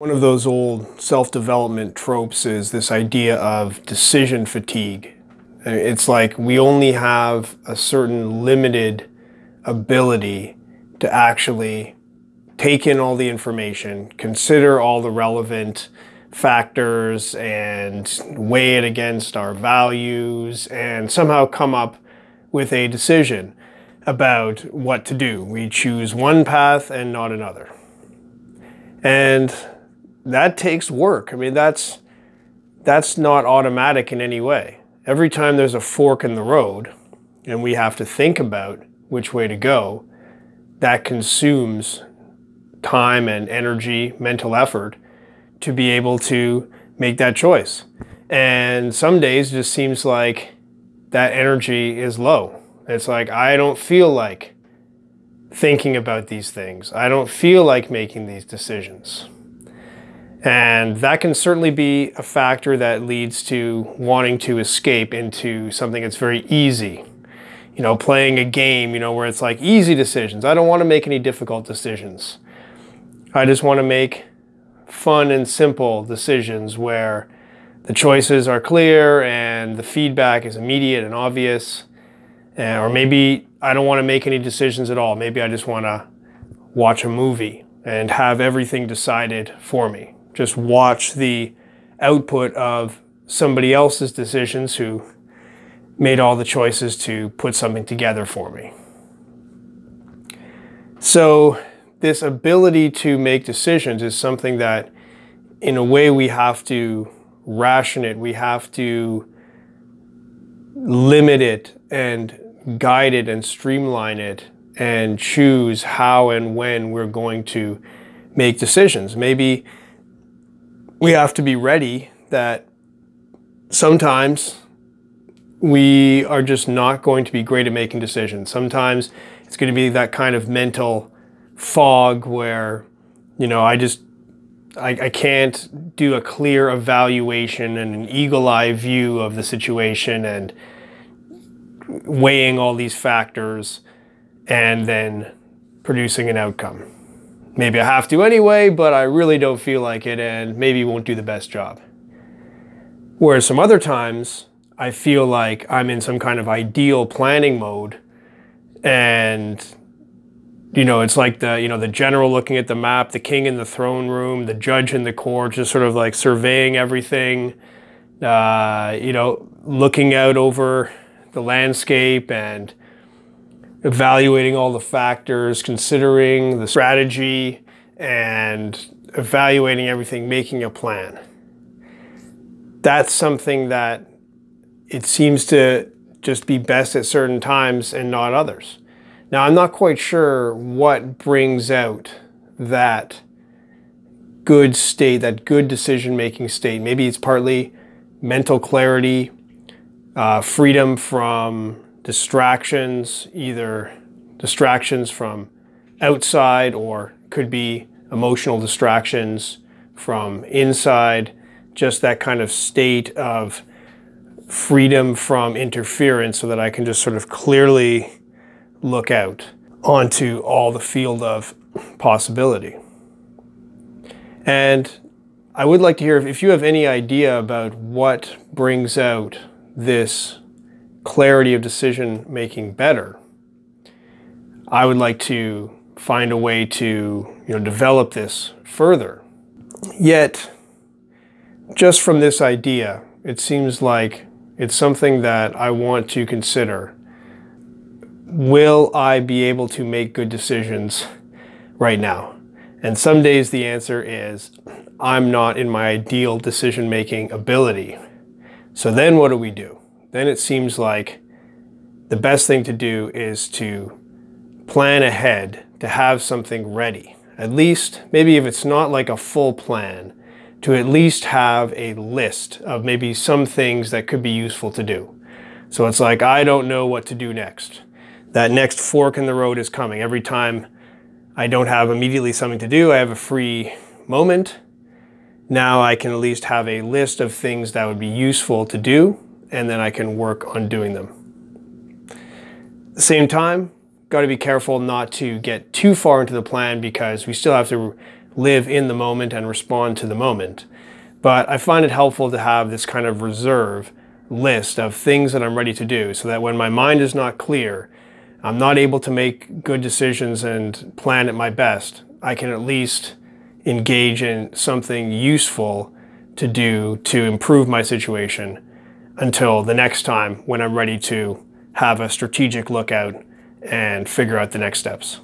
One of those old self-development tropes is this idea of decision fatigue. It's like we only have a certain limited ability to actually take in all the information, consider all the relevant factors and weigh it against our values and somehow come up with a decision about what to do. We choose one path and not another. And that takes work. I mean, that's that's not automatic in any way. Every time there's a fork in the road and we have to think about which way to go, that consumes time and energy, mental effort to be able to make that choice. And some days it just seems like that energy is low. It's like I don't feel like thinking about these things. I don't feel like making these decisions. And that can certainly be a factor that leads to wanting to escape into something that's very easy. You know, playing a game, you know, where it's like easy decisions. I don't want to make any difficult decisions. I just want to make fun and simple decisions where the choices are clear and the feedback is immediate and obvious. Eh, or maybe I don't want to make any decisions at all. Maybe I just want to watch a movie and have everything decided for me just watch the output of somebody else's decisions who made all the choices to put something together for me. So this ability to make decisions is something that in a way we have to ration it, we have to limit it and guide it and streamline it and choose how and when we're going to make decisions. Maybe we have to be ready that sometimes we are just not going to be great at making decisions. Sometimes it's going to be that kind of mental fog where, you know, I just, I, I can't do a clear evaluation and an eagle eye view of the situation and weighing all these factors and then producing an outcome. Maybe I have to anyway, but I really don't feel like it and maybe won't do the best job. Whereas some other times, I feel like I'm in some kind of ideal planning mode and you know, it's like the, you know, the general looking at the map, the king in the throne room, the judge in the court, just sort of like surveying everything, uh, you know, looking out over the landscape and evaluating all the factors, considering the strategy, and evaluating everything, making a plan. That's something that it seems to just be best at certain times and not others. Now, I'm not quite sure what brings out that good state, that good decision making state. Maybe it's partly mental clarity, uh, freedom from distractions, either distractions from outside or could be emotional distractions from inside, just that kind of state of freedom from interference so that I can just sort of clearly look out onto all the field of possibility. And I would like to hear if you have any idea about what brings out this clarity of decision making better, I would like to find a way to you know, develop this further. Yet, just from this idea, it seems like it's something that I want to consider. Will I be able to make good decisions right now? And some days the answer is, I'm not in my ideal decision making ability. So then what do we do? Then it seems like the best thing to do is to plan ahead to have something ready. At least, maybe if it's not like a full plan, to at least have a list of maybe some things that could be useful to do. So it's like, I don't know what to do next. That next fork in the road is coming. Every time I don't have immediately something to do, I have a free moment. Now I can at least have a list of things that would be useful to do and then I can work on doing them. At the same time, got to be careful not to get too far into the plan because we still have to live in the moment and respond to the moment. But I find it helpful to have this kind of reserve list of things that I'm ready to do so that when my mind is not clear, I'm not able to make good decisions and plan at my best, I can at least engage in something useful to do to improve my situation until the next time when I'm ready to have a strategic look out and figure out the next steps.